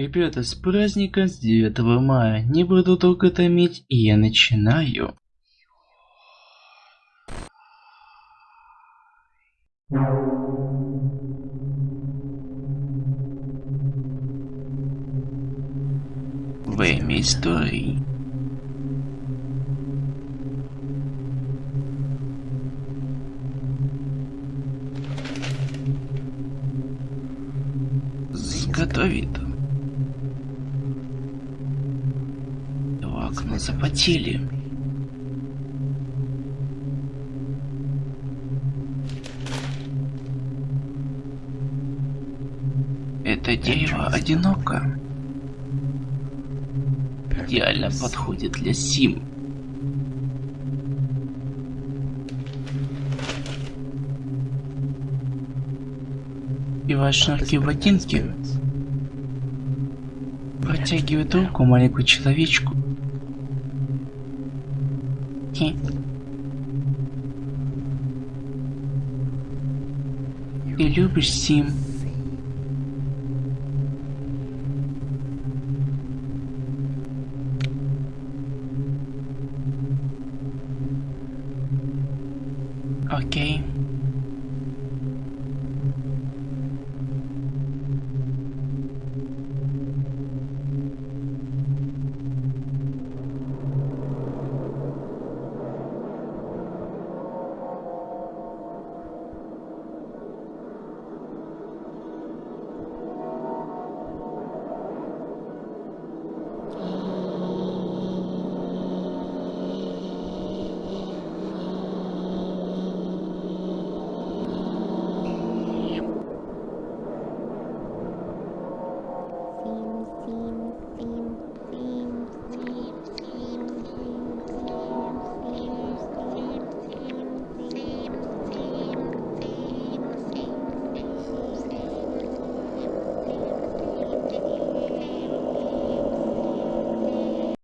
Ребята, с праздником с 9 мая. Не буду долго томить, и я начинаю. Время истории. Готовит. Окна запотели. Это дерево одиноко. Идеально подходит для Сим. Пивать шнурки в ботинки. Протягивает руку маленькую человечку. aqui. Ele por cima. Ok.